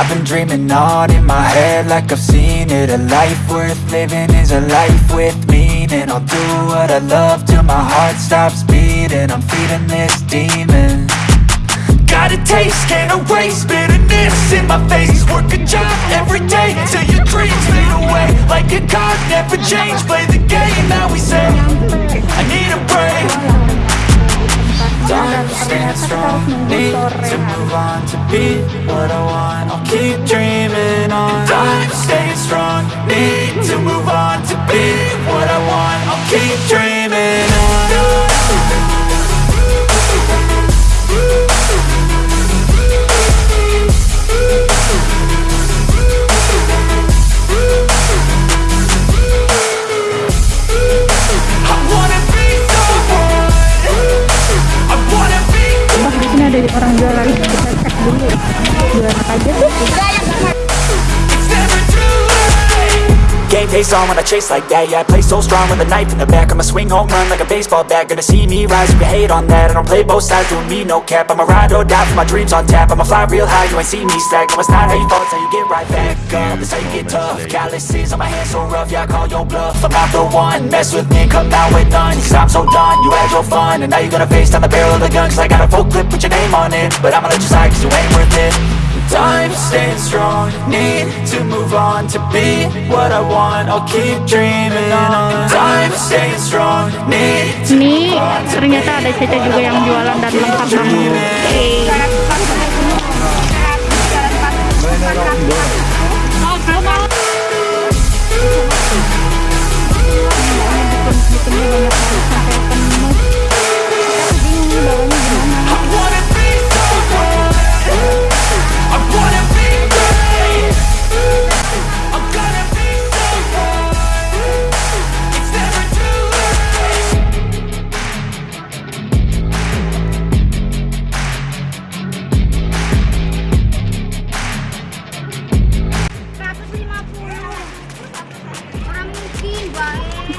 I've been dreaming on in my head like I've seen it. A life worth living is a life with meaning. I'll do what I love till my heart stops beating. I'm feeding this demon. Got a taste, can't erase bitterness in my face. Work a job every day till your dreams fade away. Like a card, never change, play the game that we say I need a break Time to stand strong, need to move on To be what I want, I'll keep dreaming Game face on when I chase like that Yeah, I play so strong with a knife in the back. I'ma swing home run like a baseball bat. Gonna see me rise, you hate on that. I don't play both sides, doing me no cap. I'ma ride or die for my dreams on tap. I'ma fly real high, you ain't see me stack No, it's not how you fall, it's how you get right back up. That's how you get tough. Calluses on my hands so rough Yeah, I call your bluff. I'm not the one. Mess with me, come out with none. Cause I'm so done, you had your fun And now you're gonna face down the barrel of the gun Cause I got a full clip put your name on it But I'ma let you slide cause you ain't worth it Time staying strong, need to move on To be what I want, I'll keep dreaming on. Time staying strong, need to Ini ternyata ada Caca juga yang jualan dan lengkap banget.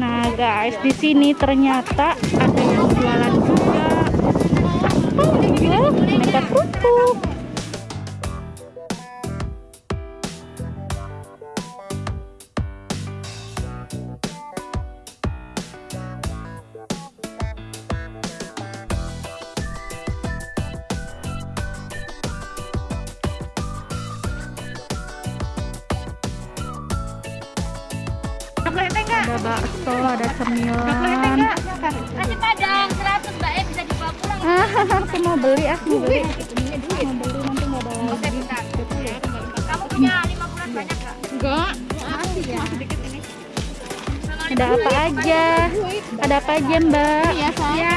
Nah, guys, di sini ternyata ada yang jualan juga. Oh, aneka kerupuk. Aku mau beli, ah, mau beli. Mau beli nanti nggak ada lagi. Saya bentar. Kamu punya 5 bulan banyak nggak? Enggak. Ada apa aja? Ada apa aja, Mbak? Iya, Ya.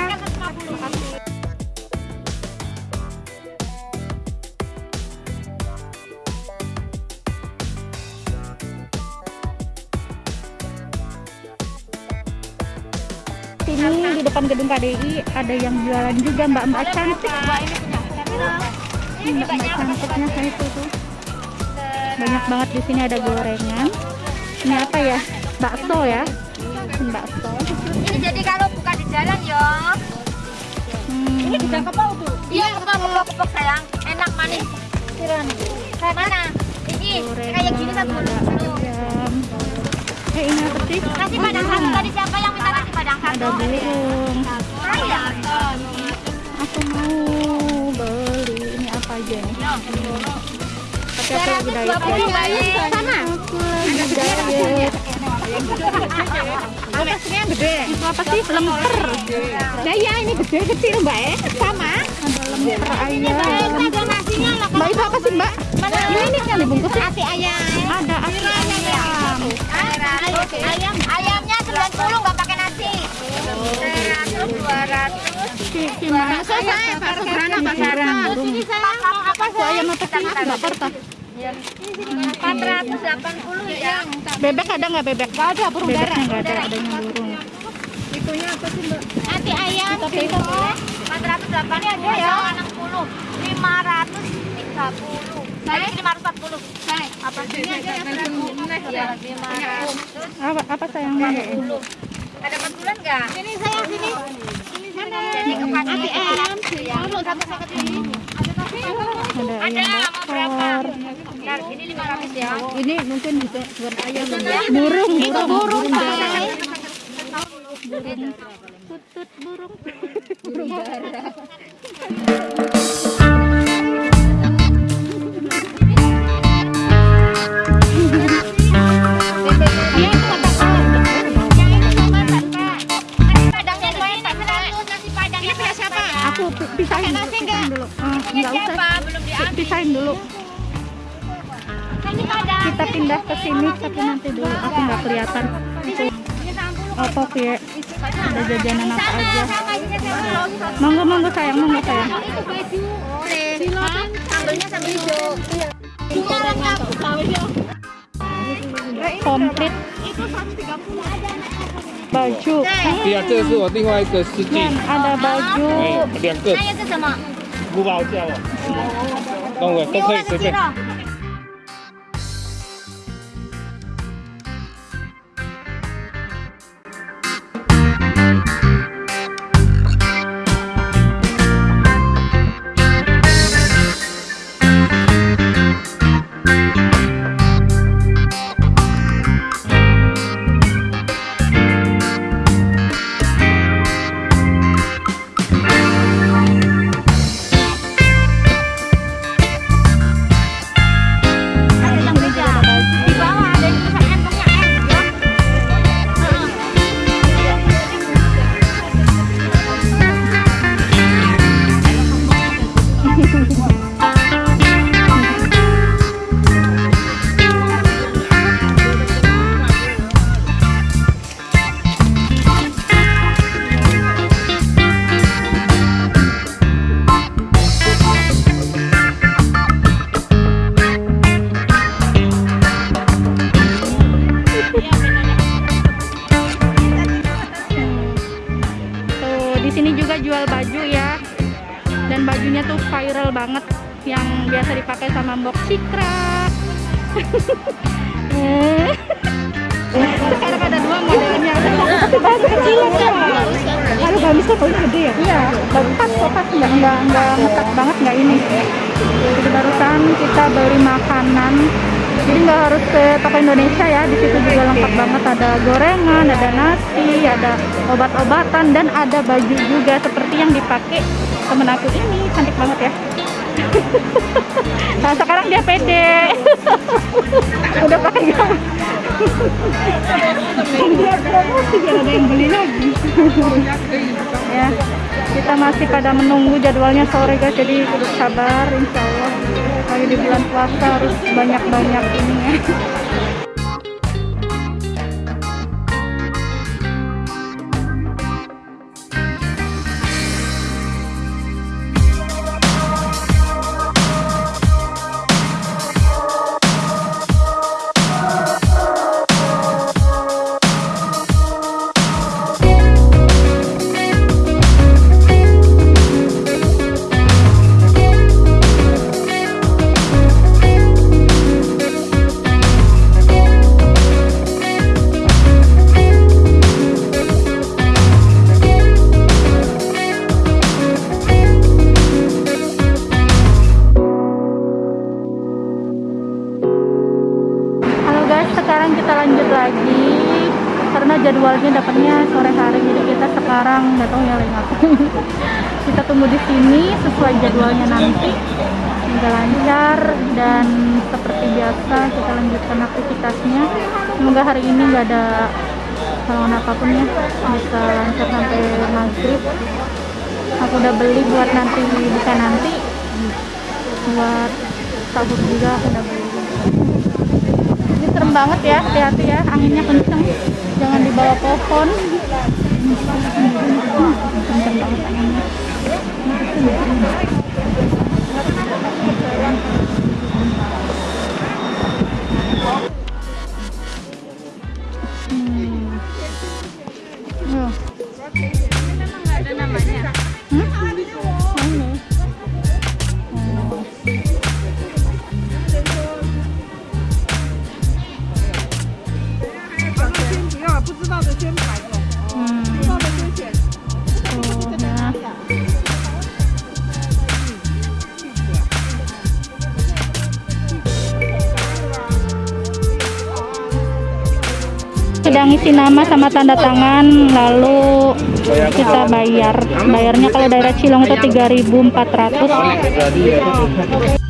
Depan gedung KDI ada yang jualan juga Mbak-mbak cantik. Ini Mbak-mbak cantiknya saya itu tuh. Banyak banget di sini ada gorengan. Ini apa ya? Bakso ya? Bakso. Ini jadi kalau buka di jalan ya. Hmm. Ini juga kepok tuh. Iya, kepok kepok kepok sayang. Enak manis. Siran. Mana? Ini kayak gini satu ayam. Eh ini apa sih? Nasi padang satu tadi siapa yang ada burung ya? aku mau beli ini apa aja nih? Tapi aku lagi diet. ya sana aku lagi diet atasnya gede. Ada apa sih? Lemper. nah ya ini gede kecil mbak ya sama. Ada lemper ayam. Mbak itu apa sih mbak? Ini ini yang dibungkus ya? ayam. Ada ayam. Ayam. Ayamnya 90 nggak pakai 200 mau apa apa sih 480 ya bebek ada nggak bebek nggak ada burung darah nggak ada adanya burung itunya apa sih Mbak nanti ayam kita 480 ada ya 60 530 saya 540. Saya. Apa Ini aja ya Apa apa sayang? 540 ada bantuan enggak sini saya sini. Sini sana jadi ayam dulu satu paket ini. Ada ada mau berapa. Bentar, ini 500 ya. Ini mungkin bisa buat ayam. Burung, burung Pak. Tutut burung. Iya, nggak usah. Pisahin dulu. Kita pindah ke sini tapi nanti dulu. Aku nggak kelihatan. Oh, apa ya. Ada jajanan apa aja? monggo monggo sayang monggo sayang. Iya. Iya. Iya. Komplit. Baju. Ada baju. Ada baju. 不包叫啊？了都可以随便。Bajunya tuh viral banget yang biasa dipakai sama Mbok Citra. Sekarang ada dua modelnya. Baju kecil ya. Aduh, gamis kok gede ya? Iya, pas kok pas nggak nggak nggak ngekat banget nggak ini. Jadi barusan kita beli makanan. Jadi nggak harus ke toko Indonesia ya. Di situ juga lengkap banget ada gorengan, ada nasi, ada obat-obatan dan ada baju juga seperti yang dipakai temen aku ini. Cantik banget ya. nah sekarang dia pede. Udah pakai gaun. Ada yang beli lagi. ya kita masih pada menunggu jadwalnya sore guys jadi sabar insya Allah lagi di bulan puasa harus banyak-banyak ini ya kita lanjutkan aktivitasnya. Semoga hari ini nggak ada halangan apa pun ya. Bisa lancar sampai maghrib. Aku udah beli buat nanti buka nanti. Buat sahur juga aku udah beli. Ini serem banget ya hati-hati ya. Anginnya kenceng. Jangan di bawah pohon. kenceng banget Nama sama tanda tangan lalu kita bayar. Bayarnya kalau daerah Cilong itu 3.400.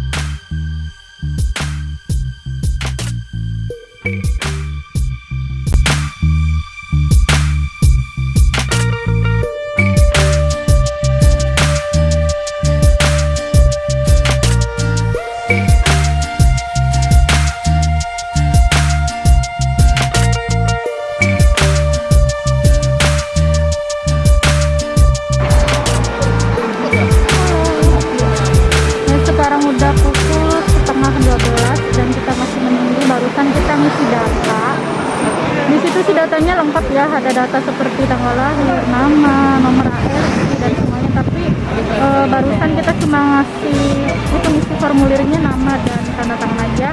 data seperti tanggal lahir nama nomor ART dan semuanya. Tapi eh, barusan kita cuma ngasih itu ngisi formulirnya nama dan tanda tangan aja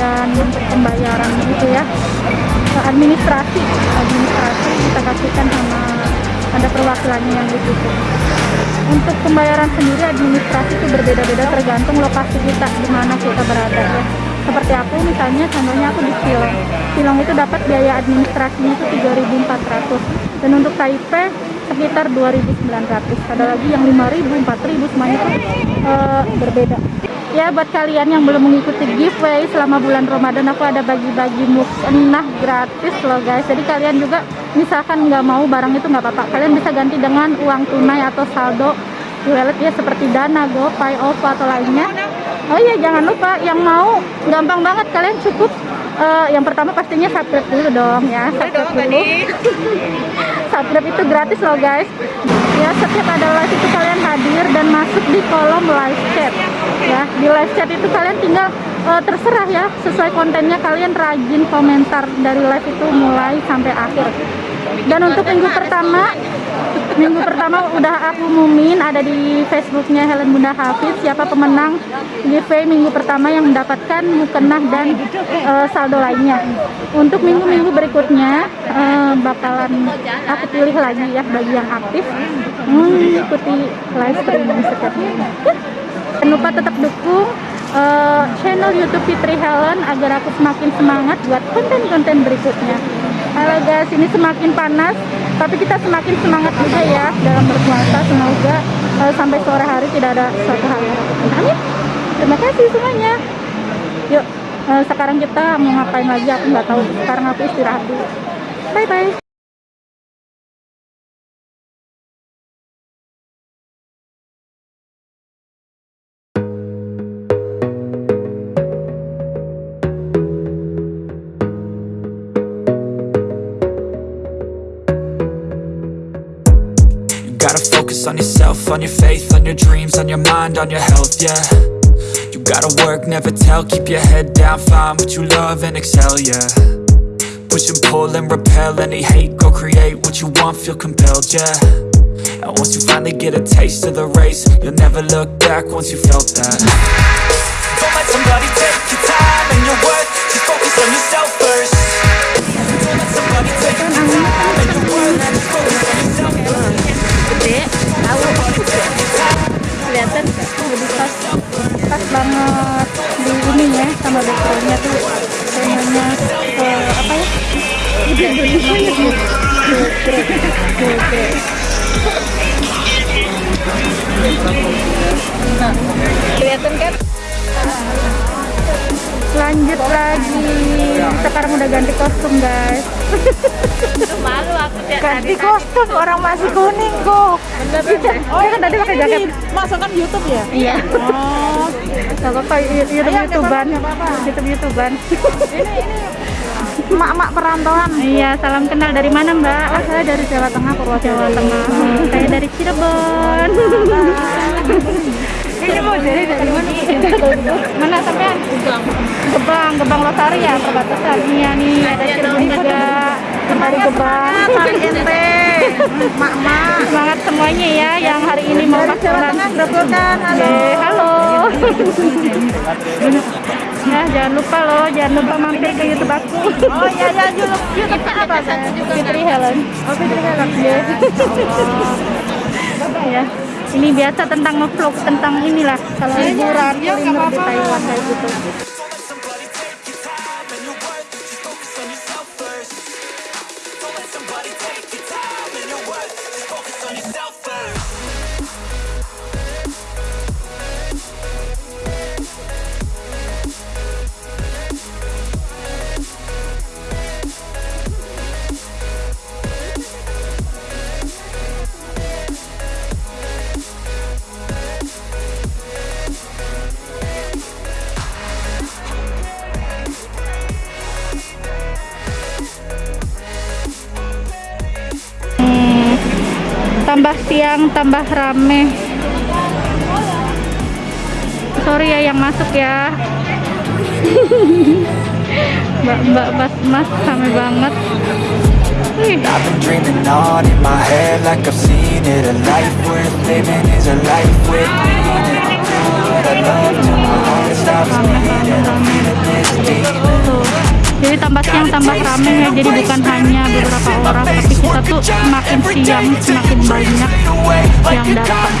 dan untuk pembayaran gitu ya. Administrasi administrasi kita kasihkan sama ada perwakilannya yang di situ untuk pembayaran sendiri administrasi itu berbeda-beda tergantung lokasi kita di mana kita berada ya seperti aku misalnya contohnya aku di Silong Silong itu dapat biaya administrasinya itu 3.400 dan untuk Taipei sekitar 2.900 ada lagi yang 5.000 4.000 semuanya itu eh, berbeda. Ya buat kalian yang belum mengikuti giveaway selama bulan Ramadan aku ada bagi-bagi mukena gratis loh guys. Jadi kalian juga misalkan nggak mau barang itu nggak apa-apa. Kalian bisa ganti dengan uang tunai atau saldo wallet ya seperti Dana, GoPay, OVO atau lainnya oh iya jangan lupa. Yang mau gampang banget. Kalian cukup eh, yang pertama pastinya subscribe dulu dong ya. Subscribe dulu. Subscribe itu gratis loh guys. Ya setiap ada live itu kalian hadir dan masuk di kolom live chat. Ya di live chat itu kalian tinggal eh, terserah ya sesuai kontennya. Kalian rajin komentar dari live itu mulai sampai akhir dan untuk minggu pertama minggu pertama udah aku umumin ada di Facebooknya Helen Bunda Hafiz siapa pemenang giveaway minggu pertama yang mendapatkan mukenah dan eh, saldo lainnya untuk minggu-minggu berikutnya eh, bakalan aku pilih lagi ya bagi yang aktif mengikuti live streaming setiap minggu Ya. jangan lupa tetap dukung eh, channel YouTube Fitri Helen agar aku semakin semangat buat konten-konten berikutnya Halo guys, ini semakin panas, tapi kita semakin semangat juga ya dalam berpuasa. Semoga eh, sampai sore hari tidak ada suatu hal yang. Amin. Terima kasih semuanya. Yuk, eh, sekarang kita mau ngapain lagi? Aku nggak tahu. Sekarang aku istirahat dulu. Bye bye. On your faith, on your dreams, on your mind, on your health, yeah. You gotta work, never tell, keep your head down, find what you love and excel, yeah. Push and pull and repel any hate, go create what you want, feel compelled, yeah. And once you finally get a taste of the race, you'll never look back once you felt that. Don't let somebody take your time and your worth, just focus on yourself first. Don't let somebody take your time and your worth, just focus on yourself first. Gede, tahu. Kelihatan lebih pas, pas banget di ini ya sama backgroundnya tuh temanya eh, apa ya? Gede Indonesia ya. Nah, kelihatan kan? Lanjut lagi. Sekarang udah ganti kostum guys. Malu aku tiap Ganti kostum orang masih kuning kok. Oh ya kan tadi pakai jaket. Masukkan YouTube ya? Iya. Oh. Gak apa-apa, YouTube YouTubean. YouTube YouTubean. Emak-emak perantauan. Iya, salam kenal dari mana Mbak? Oh, saya dari Jawa Tengah, Purwokerto. Jawa Tengah. Saya dari Cirebon. Ini mau dari dari mana? Mana sampean? Gebang. Gebang Losari ya perbatasan. Iya nih ada Cirebon juga. Gebang. Kali ente. Mak-mak. Semangat semuanya ya yang hari ini mau pasaran. Tengah. Halo. Halo. ya, jangan lupa loh, jangan lupa mampir ke YouTube aku. Oh iya iya YouTube YouTube apa? Fitri Helen. Oh Fitri Helen. Ya. ya. Ini biasa tentang ngevlog tentang inilah kalau liburan kuliner di Taiwan kayak gitu. Tambah siang tambah rame. Sorry ya yang masuk ya. Mbak mbak mas mas rame banget. Wih, I've been dreaming on in my head like I've seen it. A life worth living is a life with meaning. Do what I love till my heart stops beating. I'm feeling this deep tuh. Jadi tambah siang tambah rame ya. Jadi bukan hanya beberapa orang tapi kita tuh semakin siang semakin banyak yang datang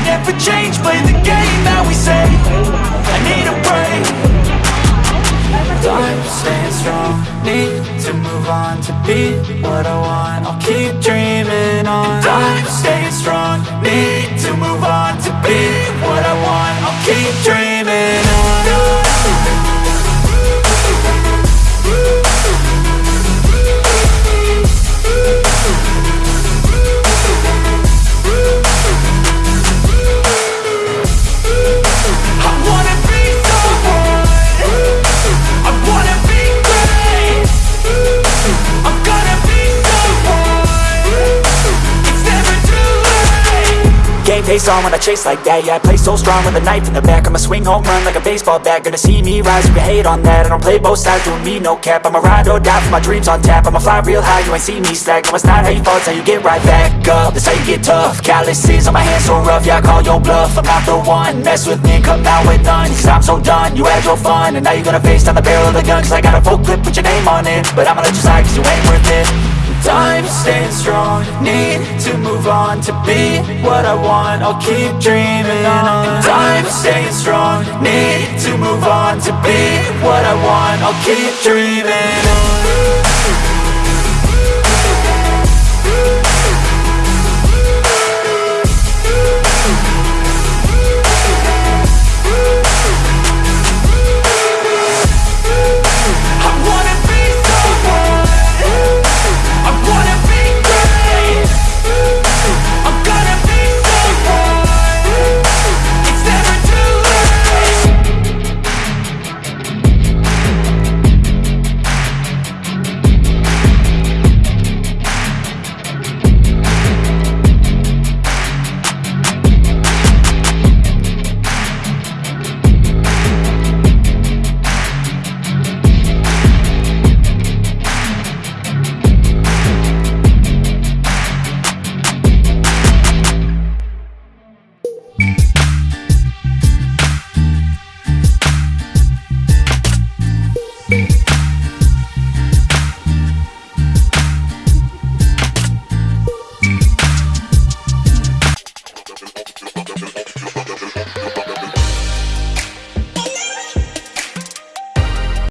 on when I chase like that. Yeah, I play so strong with a knife in the back. I'ma swing home run like a baseball bat. Gonna see me rise, you can hate on that. I don't play both sides, doing me no cap. I'ma ride or die for my dreams on tap. I'ma fly real high, you ain't see me slack. No, it's not how you fall, it's how you get right back up. That's how you get tough. Calluses on my hands so rough Yeah, I call your bluff. I'm not the one. Mess with me, come out with none. Cause I'm so done You had your fun. And now you're gonna face down the barrel of the gun. Cause I got a full clip put your name on it. But I'ma let you slide cause you ain't worth it Time staying strong. Need to move on to be what I want I'll keep dreaming on. Time staying strong. Need to move on to be what I want I'll keep dreaming on